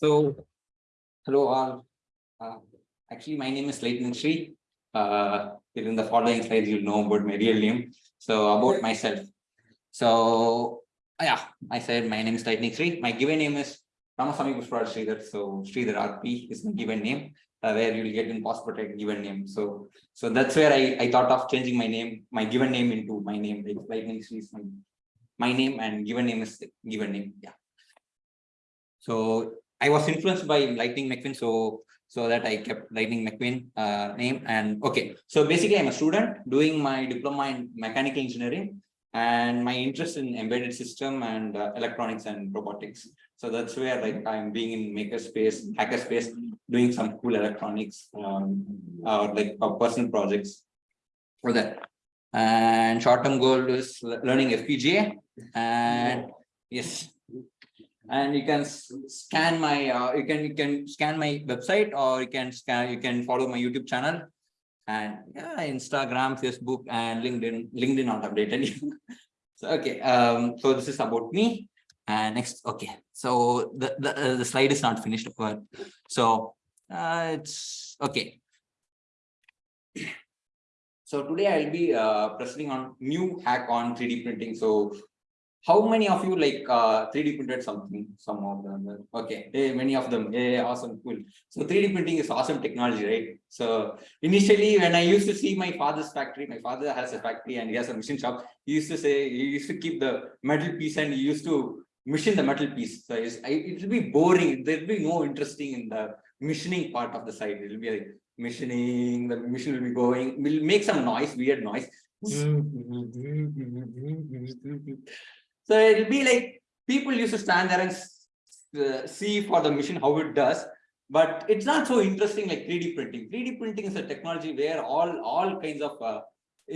So, hello all. Uh, actually, my name is Lightning Sri. Uh, in the following slides, you'll know about my real name. So, about myself. So, yeah, I said my name is Lightning Sri. My given name is Ramasamy Pushparaj Sridhar. So, Sridhar RP is my given name. Uh, where you will get in passport a given name. So, so that's where I, I thought of changing my name, my given name into my name. Like Lightning Sri is my, my name and given name is the given name. Yeah. So I was influenced by Lightning McQueen, so so that I kept Lightning McQueen uh, name. And okay, so basically I'm a student doing my diploma in mechanical engineering, and my interest in embedded system and uh, electronics and robotics. So that's where like I'm being in makerspace, hackerspace, doing some cool electronics um, or like uh, personal projects for that. And short-term goal is learning FPGA. And yes, and you can scan my uh, you can you can scan my website or you can scan you can follow my youtube channel. And yeah instagram facebook and linkedin linkedin not updated. So okay um so this is about me. And next okay so the the, uh, the slide is not finished but so uh, it's okay. So today i'll be uh presenting on new hack on 3d printing. So how many of you like uh 3d printed something some of them? Okay hey, many of them. Yeah awesome cool. So 3d printing is awesome technology right? So initially when i used to see my father's factory my father has a factory and he has a machine shop. He used to say he used to keep the metal piece and he used to machine the metal piece. So it will be boring. There'll be no interesting in the machining part of the side. It will be like machining the machine will be going will make some noise weird noise so it'll be like people used to stand there and uh, see for the machine how it does, but it's not so interesting like 3D printing. 3D printing is a technology where all all kinds of uh,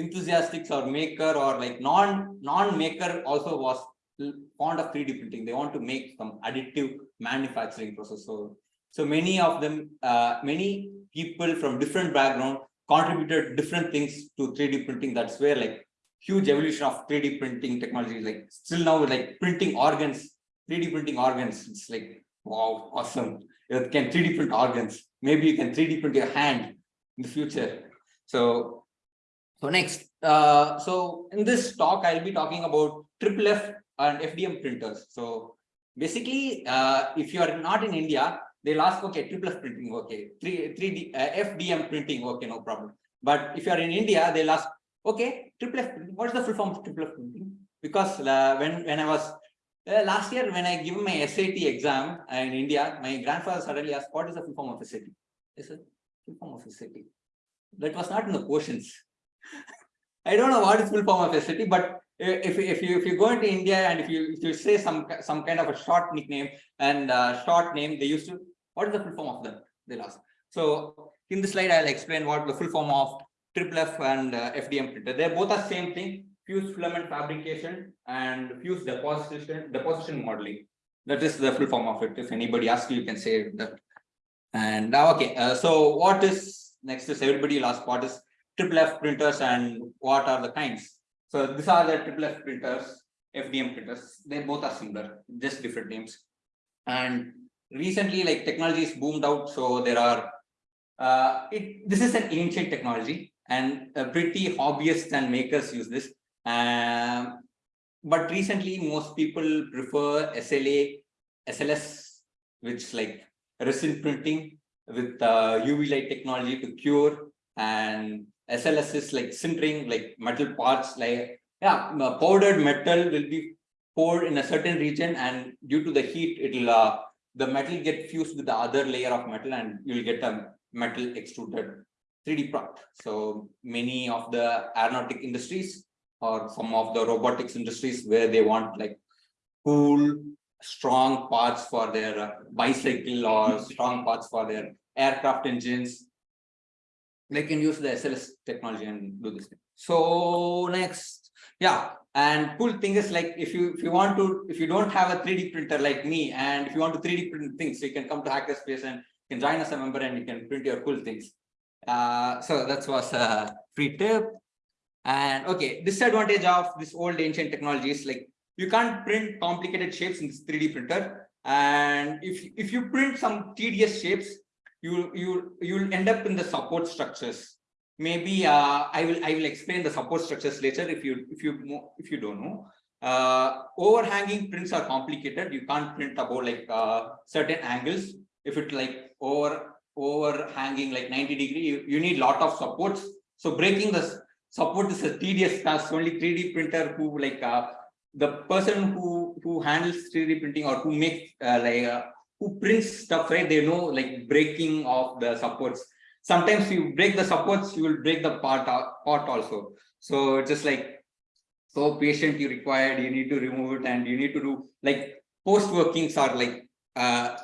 enthusiastics or maker or like non non maker also was fond of 3D printing. They want to make some additive manufacturing process. So so many of them, uh, many people from different background contributed different things to 3D printing. That's where like huge evolution of 3D printing technology. Like still now, like printing organs, 3D printing organs. It's like wow, awesome. You can 3D print organs. Maybe you can 3D print your hand in the future. So, so next, uh, so in this talk, I'll be talking about triple F and FDM printers. So basically, uh, if you are not in India, they'll ask, okay, triple F printing, okay, 3, 3D, uh, FDM printing, okay, no problem. But if you are in India, they'll ask, Okay, triple F. What is the full form of triple F printing? Because uh, when when I was uh, last year when I given my SAT exam uh, in India, my grandfather suddenly asked, "What is the full form of SAT?" I said, "Full form of SAT." That was not in the questions. I don't know what is full form of SAT, but if if you if you go into India and if you if you say some some kind of a short nickname and uh, short name, they used to what is the full form of that? They'll ask. So in the slide, I'll explain what the full form of triple F and uh, FDM printer. They're both are same thing, fused filament fabrication and fused deposition, deposition modeling. That is the full form of it. If anybody asks you, you can say that. And now, okay, uh, so what is next is everybody last part is triple F printers and what are the kinds. So these are the triple F printers, FDM printers. They both are similar, just different names. And recently, like technology is boomed out, so there are uh, it this is an ancient technology and pretty hobbyists and makers use this. Um, but recently, most people prefer SLA, SLS, which like resin printing with uh, UV light technology to cure, and SLS is like sintering, like metal parts, like yeah, powdered metal will be poured in a certain region, and due to the heat, it'll uh, the metal get fused with the other layer of metal, and you'll get a metal extruded 3D product. So many of the aeronautic industries or some of the robotics industries where they want like cool, strong parts for their uh, bicycle or strong parts for their aircraft engines, they can use the SLS technology and do this. Thing. So next, yeah, and cool thing is like if you if you want to if you don't have a 3D printer like me and if you want to 3D print things, you can come to Hackerspace and you can join us a member and you can print your cool things. Uh, so that was a free tip. And okay, disadvantage of this old ancient technology is like you can't print complicated shapes in this 3D printer. And if, if you print some tedious shapes, you, you, you'll end up in the support structures. Maybe uh, I will I will explain the support structures later if you if you if you don't know. Uh, overhanging prints are complicated. You can't print about like uh, certain angles. If it like over overhanging like 90 degree, you, you need lot of supports. So breaking the support is a tedious task. Only 3D printer who like uh, the person who who handles 3D printing or who makes uh, like uh, who prints stuff, right? They know like breaking of the supports. Sometimes you break the supports, you will break the part uh, part also. So just like so patient you required, you need to remove it and you need to do like post workings are like uh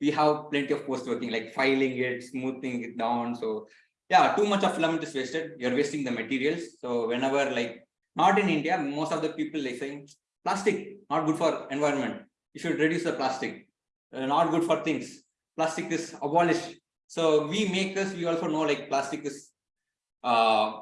we have plenty of post working like filing it, smoothing it down. So yeah, too much of filament is wasted. You're wasting the materials. So whenever like not in India, most of the people like saying plastic not good for environment. You should reduce the plastic. Uh, not good for things. Plastic is abolished. So we makers, we also know like plastic is uh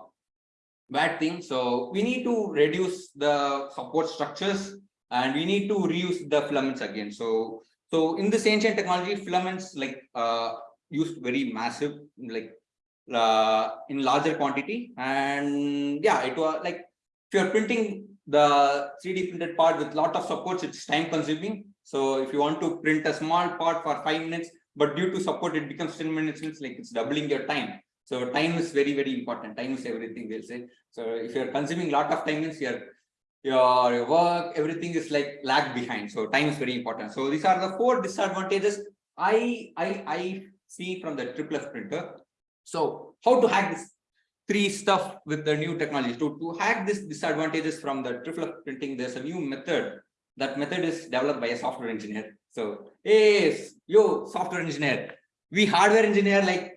bad thing. So we need to reduce the support structures and we need to reuse the filaments again. So so in this ancient technology, filaments like uh used very massive like uh in larger quantity. And yeah it was like if you're printing the 3d printed part with lot of supports it's time consuming. So if you want to print a small part for five minutes but due to support it becomes 10 minutes it's like it's doubling your time. So time is very very important. Time is everything they'll say. So if you're consuming lot of time means your your your work everything is like lag behind. So time is very important. So these are the four disadvantages i i i see from the triple printer. So how to hack this three stuff with the new technology to to hack this disadvantages from the triple printing there's a new method. That method is developed by a software engineer. So hey yo software engineer. We hardware engineer like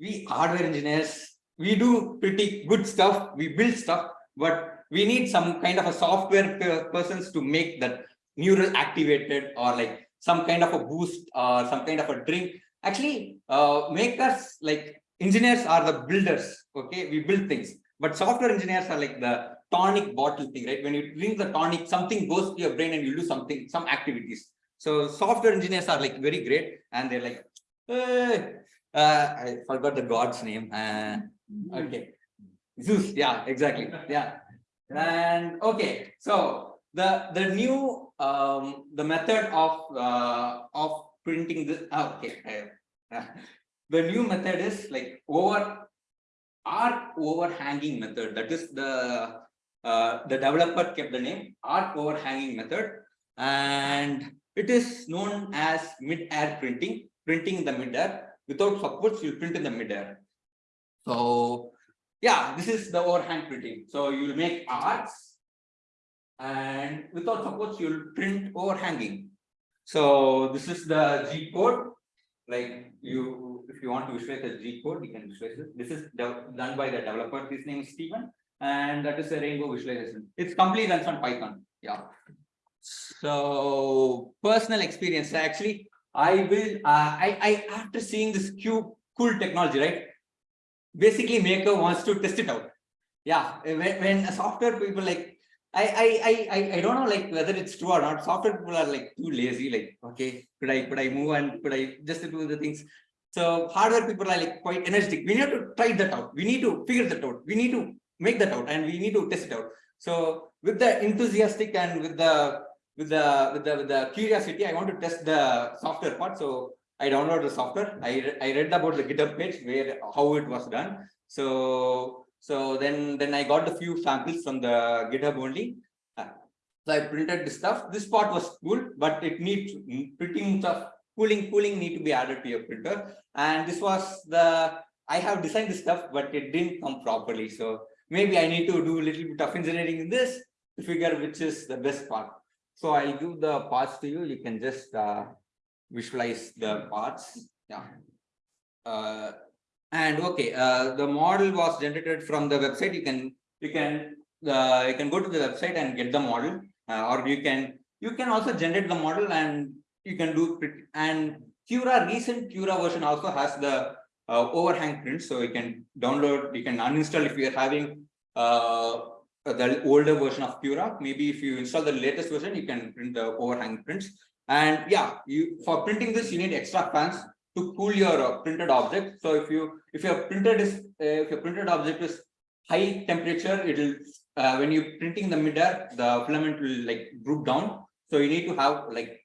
we hardware engineers. We do pretty good stuff. We build stuff but we need some kind of a software per- persons to make that neural activated or like some kind of a boost or some kind of a drink. Actually uh make us like engineers are the builders okay? We build things. But software engineers are like the tonic bottle thing right? When you drink the tonic something goes to your brain and you do something some activities. So software engineers are like very great and they're like "Eh, uh, i forgot the god's name uh, okay. Zeus yeah exactly yeah and okay so the the new um the method of uh of printing this okay uh, the new method is like over arc overhanging method. That is the uh, the developer kept the name arc overhanging method. And it is known as mid-air printing printing in the mid-air. Without supports you print in the mid-air. So yeah this is the overhang printing so you'll make arcs and without supports you'll print overhanging so this is the g code like you, if you want to visualize G code, you can visualize it. This is done by the developer. His name is Steven, and that is a rainbow visualization. It's completely runs on Python. Yeah. So personal experience. Actually, I will. Uh, I I after seeing this cube cool technology, right? Basically, maker wants to test it out. Yeah. Eh, when, when a software people like I, I, I, I, I don't know like whether it's true or not. Software people are like too lazy, like, okay, could I, could I move and could I just do the things? So hardware people are like quite energetic. We need to try that out. We need to figure that out. We need to make that out and we need to test it out. So with the enthusiastic and with the, with the, with the, with the curiosity, I want to test the software part. So I downloaded the software. I, I read about the GitHub page where, how it was done. So so then, then I got a few samples from the GitHub only. Uh, So I printed this stuff. This part was cool, but it needs much of cooling, cooling need to be added to your printer. And this was the, I have designed this stuff, but it didn't come properly. So maybe I need to do a little bit of engineering in this to figure which is the best part. So I'll give the parts to you. You can just uh, visualize the parts. Yeah. Uh, and okay, uh, the model was generated from the website. You can you can uh, you can go to the website and get the model, uh, or you can you can also generate the model and you can do. And Cura recent Cura version also has the uh, overhang print, so you can download. You can uninstall if you are having uh, the older version of Cura. Maybe if you install the latest version, you can print the overhang prints. And yeah, you for printing this, you need extra fans to cool your uh, printed object. So if you if your printed is uh, if your printed object is high temperature, it'll uh, when you printing the midair, the filament will like droop down. So you need to have like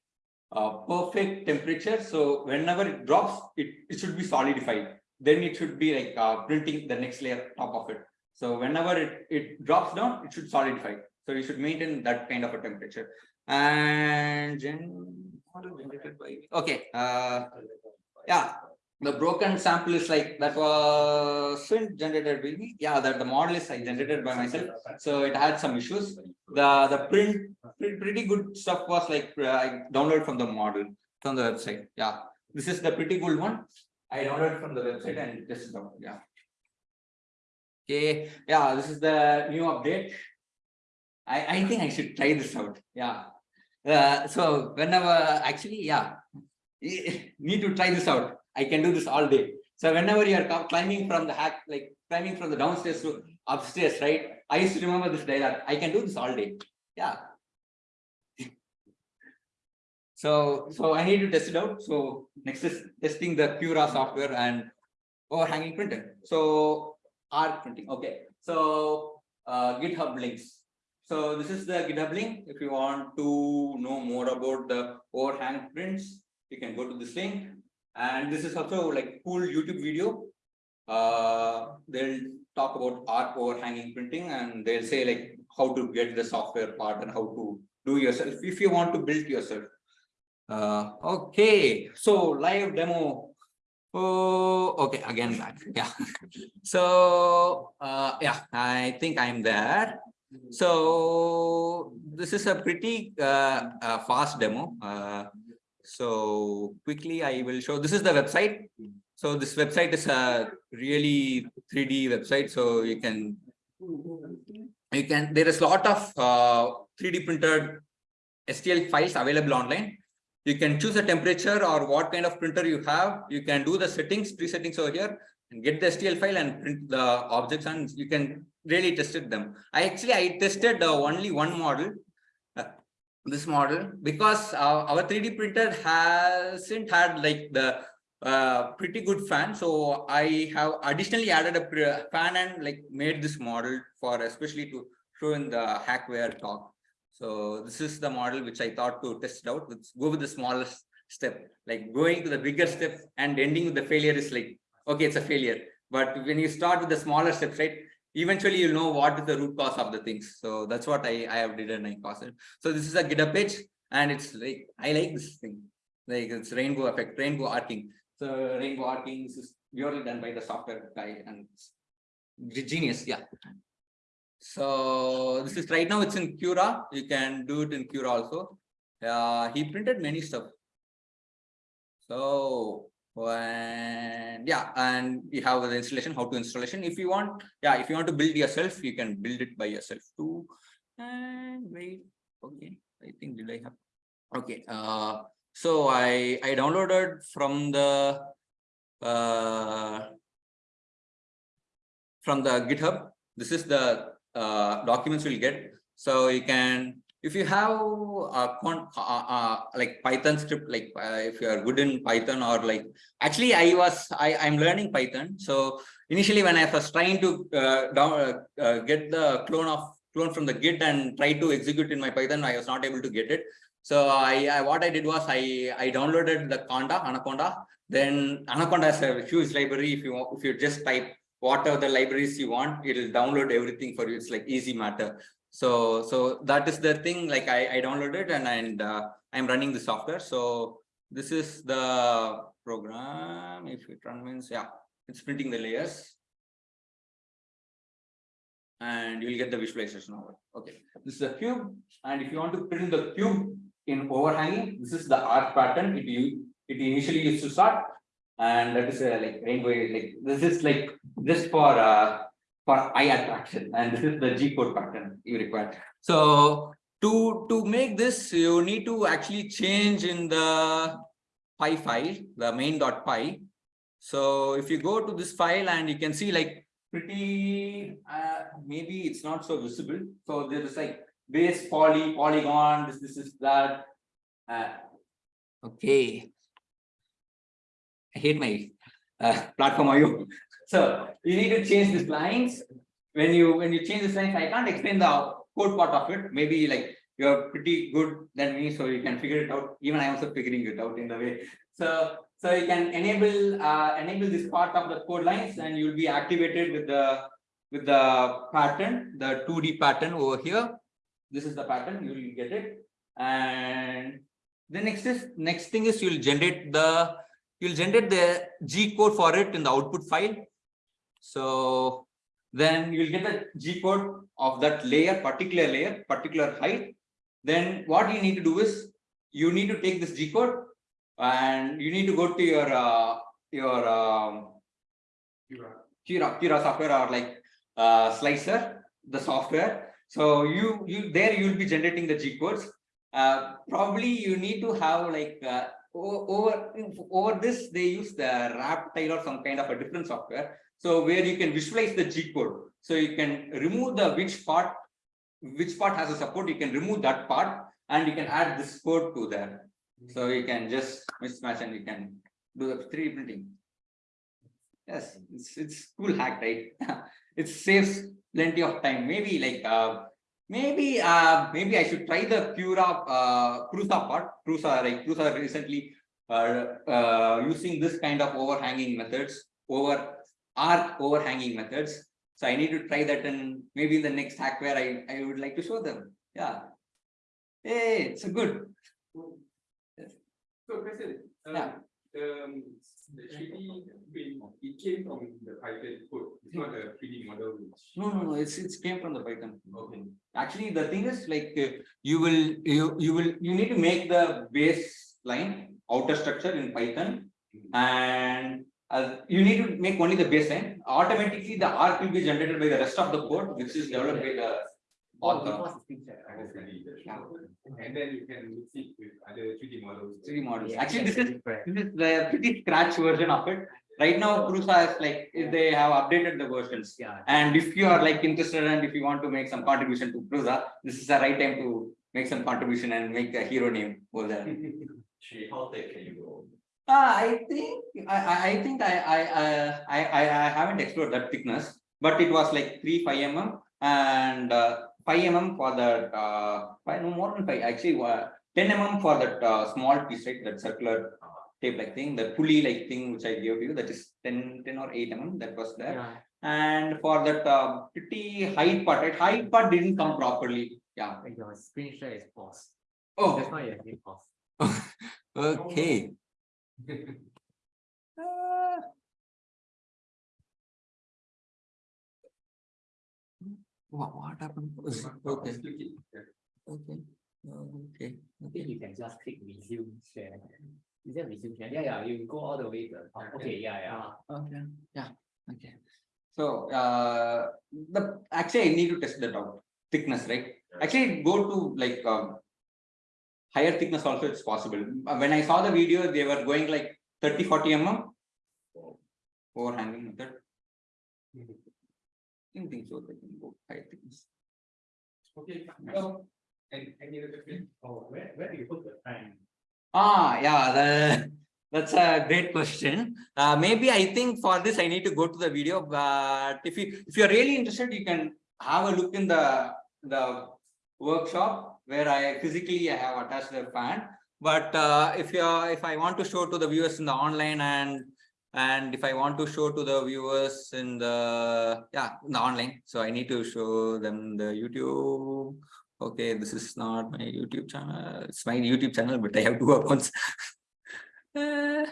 perfect temperature. So whenever it drops, it, it should be solidified. Then it should be like uh, printing the next layer top of it. So whenever it, it drops down, it should solidify. So you should maintain that kind of a temperature. And okay. Uh, yeah, the broken sample is like that was generated by me. Yeah, that the model is I generated by myself. So it had some issues. The the print pretty good stuff was like uh, I downloaded from the model from the website. Yeah, this is the pretty good one. I downloaded from the website and this is the one. yeah. Okay, yeah, this is the new update. I, I think I should try this out. Yeah. Uh, so whenever actually, yeah, need to try this out. I can do this all day. So whenever you are climbing from the hack, like climbing from the downstairs to upstairs, right? I used to remember this dialogue. I can do this all day. Yeah. so so I need to test it out. So next is testing the Cura software and overhanging printer. So R printing. Okay. So uh, GitHub links. So this is the GitHub link. If you want to know more about the overhang prints, you can go to this link. And this is also like cool YouTube video. Uh, they'll talk about arc overhanging printing and they'll say like how to get the software part and how to do yourself if you want to build yourself. Uh, okay, so live demo. Oh, okay, again back. Yeah. so uh, yeah, I think I'm there. So this is a pretty uh, uh, fast demo. Uh, so quickly, I will show. This is the website. So this website is a really 3D website. So you can you can there is a lot of uh, 3D printed STL files available online. You can choose a temperature or what kind of printer you have. You can do the settings, pre-settings over here and get the STL file and print the objects and you can really tested them. I actually I tested uh, only one model this model because our, our 3D printer hasn't had like the uh, pretty good fan. So I have additionally added a fan and like made this model for especially to show in the hackware talk. So this is the model which I thought to test out. Let's go with the smallest step, like going to the bigger step and ending with the failure is like, okay, it's a failure. But when you start with the smaller steps, right, eventually you'll know what is the root cause of the things. So that's what I, I have did and I caused it. So this is a GitHub page and it's like, I like this thing. Like it's rainbow effect, rainbow arcing. So rainbow arcing is purely done by the software guy and genius. Yeah. So this is right now it's in Cura. You can do it in Cura also. Uh, he printed many stuff. So and yeah and we have the installation how to installation. If you want yeah if you want to build yourself you can build it by yourself too. And wait okay i think did i have okay uh so i i downloaded from the uh from the github. This is the uh documents we'll get. So you can if you have a uh, uh, like python script like uh, if you are good in python or like actually i was i i'm learning python. So initially when i was trying to uh, down, uh, uh, get the clone of clone from the git and try to execute in my python i was not able to get it. So i, I what i did was i i downloaded the conda anaconda. Then anaconda has a huge library. If you if you just type whatever the libraries you want it will download everything for you. It's like easy matter so, so that is the thing, like I, I downloaded and, and uh, I'm running the software. So this is the program. If it run means, yeah, it's printing the layers. And you'll get the visualization over. Okay, this is a cube. And if you want to print the cube in overhanging, this is the arc pattern. It, you it initially used to start. And that is a, like rainbow, like this is like just for uh, for eye attraction and this is the G code pattern you require. So to, to make this, you need to actually change in the PI file, the main.py. So if you go to this file and you can see like pretty, uh, maybe it's not so visible. So there's like base poly, polygon, this, this is that. Uh, Okay. I hate my uh, platform IO. So you need to change these lines. When you when you change these lines, I can't explain the code part of it. Maybe like you're pretty good than me, so you can figure it out. Even I am also figuring it out in the way. So so you can enable uh, enable this part of the code lines, and you'll be activated with the with the pattern, the 2D pattern over here. This is the pattern, you will get it. And the next is next thing is you'll generate the you'll generate the G code for it in the output file. So then you'll get the G code of that layer, particular layer, particular height. Then what you need to do is you need to take this G code and you need to go to your uh, your um, Cura, Cura software or like uh, slicer, the software. So you you there you'll be generating the G codes. Uh, probably you need to have like uh, over over this they use the Raptile or some kind of a different software. So where you can visualize the G code. So you can remove the which part which part has a support. You can remove that part and you can add this code to there. So you can just mismatch and you can do the 3D printing. Yes, it's it's cool hack, right? it saves plenty of time. Maybe like uh maybe uh maybe I should try the Cura uh part. Prusa like Prusa recently uh, uh using this kind of overhanging methods over arc overhanging methods. So I need to try that and maybe in the next hack where I, I would like to show them. Yeah. Hey, it's a good. So, President, um, Yeah. um, the 3D print, it came from the Python code, it's not a 3D model. No, no, no, it's it's came from the Python. Okay. Actually, the thing is like uh, you will you you will you need to make the base line outer structure in Python and uh, you need to make only the baseline. Automatically, the arc will be generated by the rest of the code, which is developed by the author. And then you can mix it with other 3D models. 3D models. Actually, this is this is the pretty scratch version of it. Right now, Prusa is like they have updated the versions. Yeah. And if you are like interested and if you want to make some contribution to Prusa, this is the right time to make some contribution and make a hero name over there. Actually, how thick can you go? Uh, I think I I I think I I I I I I haven't explored that thickness, but it was like three five mm and uh, five mm for that uh five no more than five actually uh, ten mm for that uh, small piece right that circular tape like thing the pulley like thing which I gave you that is 10 10 or eight mm that was there Yeah. and for that uh, pretty height part right height part didn't come properly yeah Like your screen share is paused. oh That's why you have paused. okay Uh, What, what happened? Was- Okay, Just click it, yeah. okay, okay, I okay. think you can just click resume share. Is that resume share? Yeah, yeah, you go all the way to the top. Okay, yeah, yeah. Okay, yeah, okay. So, uh, the, actually, I need to test that out, thickness, right? Actually, go to like, um. Higher thickness also it's possible. Uh, When I saw the video, they were going like 30, 40 mm. Overhanging method. Didn't think so, they can go higher thickness. Okay, so, and any other question? Oh, where, where do you put the time? Ah, yeah, the, that's a great question. Uh, maybe I think for this, I need to go to the video, but if you, if you're really interested, you can have a look in the, the workshop where I physically I have attached the fan. But uh, if you're, if I want to show to the viewers in the online and, and if I want to show to the viewers in the, yeah, in the online, so I need to show them the YouTube. Okay, this is not my YouTube channel. It's my YouTube channel, but I have two accounts. Uh,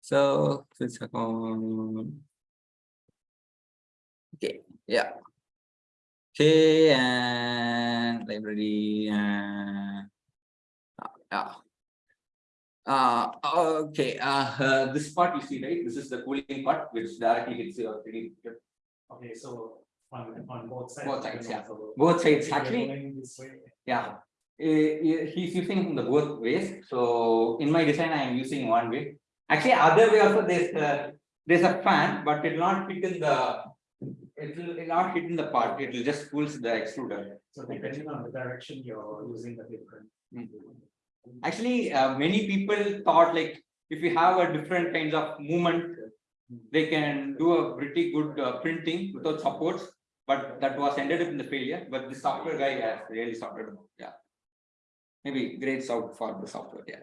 so this account. Okay, yeah. Okay, and library and uh. Uh, okay, uh, uh, this part you see, right? This is the cooling part, which directly hits your 3D printer. Okay, so on on both sides. Both sides, yeah. Both sides, actually. going this way, Yeah. Eh, eh, he's using the both ways. So in my design, I am using one way. Actually, other way also there's a, there's a fan, but it will not fit in the, it will not hit in the part. It will just pulls the extruder. So depending on the direction you're using the different. Mm. Actually, uh, many people thought like if you have a different kinds of movement, they can do a pretty good uh, printing without supports. But that was ended up in the failure, but the software guy has really sorted out, yeah. Maybe grades out for the software, yeah.